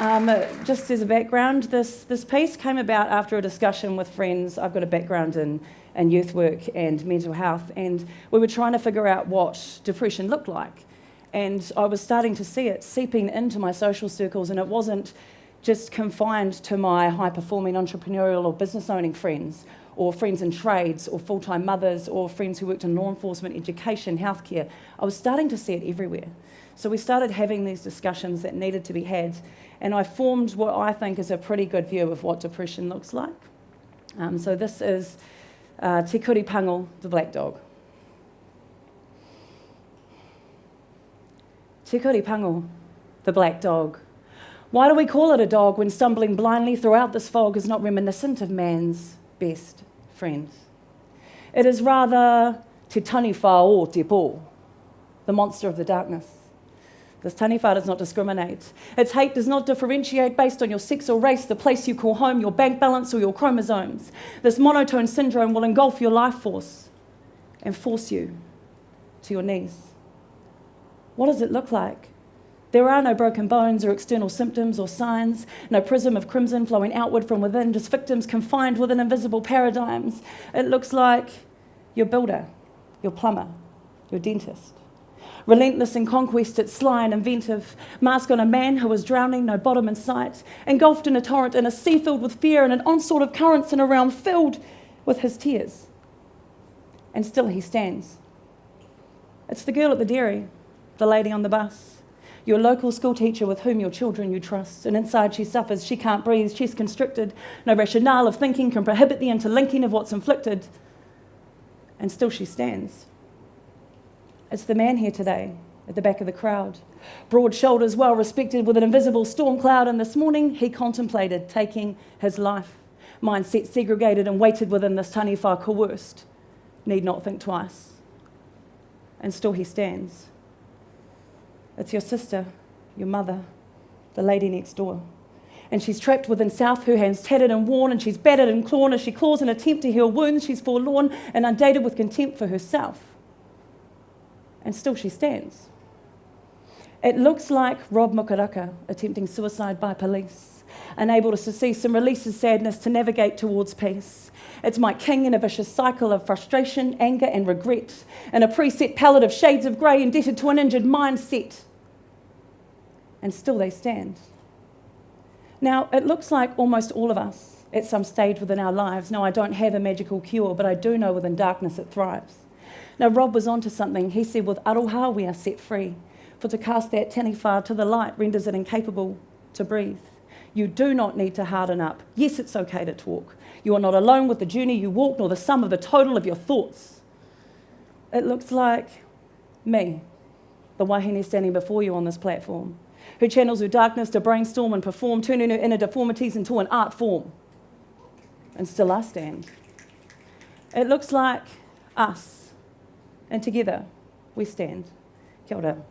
Um, just as a background, this, this piece came about after a discussion with friends. I've got a background in, in youth work and mental health, and we were trying to figure out what depression looked like. And I was starting to see it seeping into my social circles, and it wasn't just confined to my high performing entrepreneurial or business owning friends, or friends in trades, or full time mothers, or friends who worked in law enforcement, education, healthcare. I was starting to see it everywhere. So we started having these discussions that needed to be had, and I formed what I think is a pretty good view of what depression looks like. Um, so this is uh, Te Kuri Pango, the black dog. Te Kuri Pango, the black dog. Why do we call it a dog when stumbling blindly throughout this fog is not reminiscent of man's best friends? It is rather Te Taniwha o Te Po, the monster of the darkness. This taniwha does not discriminate. Its hate does not differentiate based on your sex or race, the place you call home, your bank balance, or your chromosomes. This monotone syndrome will engulf your life force and force you to your knees. What does it look like? There are no broken bones or external symptoms or signs, no prism of crimson flowing outward from within, just victims confined within invisible paradigms. It looks like your builder, your plumber, your dentist Relentless in conquest, it's sly and inventive. Mask on a man who is drowning, no bottom in sight. Engulfed in a torrent, in a sea filled with fear, and an onslaught of currents in a realm filled with his tears. And still he stands. It's the girl at the dairy, the lady on the bus, your local school teacher with whom your children you trust. And inside she suffers, she can't breathe, she's constricted. No rationale of thinking can prohibit the interlinking of what's inflicted. And still she stands. It's the man here today at the back of the crowd. Broad shoulders, well respected, with an invisible storm cloud. And this morning he contemplated taking his life. Mindset segregated and weighted within this taniwha coerced. Need not think twice. And still he stands. It's your sister, your mother, the lady next door. And she's trapped within self, her hands tattered and worn, and she's battered and clawed as she claws an attempt to heal wounds. She's forlorn and undated with contempt for herself and still she stands. It looks like Rob Mokaraka attempting suicide by police, unable to cease and release his sadness to navigate towards peace. It's Mike King in a vicious cycle of frustration, anger, and regret, in a preset palette of shades of grey indebted to an injured mindset. And still they stand. Now, it looks like almost all of us at some stage within our lives. Now, I don't have a magical cure, but I do know within darkness it thrives. Now, Rob was onto something. He said, with aroha, we are set free. For to cast that taniwha to the light renders it incapable to breathe. You do not need to harden up. Yes, it's okay to talk. You are not alone with the journey you walk, nor the sum of the total of your thoughts. It looks like me, the wahine standing before you on this platform, who channels her darkness to brainstorm and perform, turning her inner deformities into an art form. And still I stand. It looks like us and together we stand. Kia ora.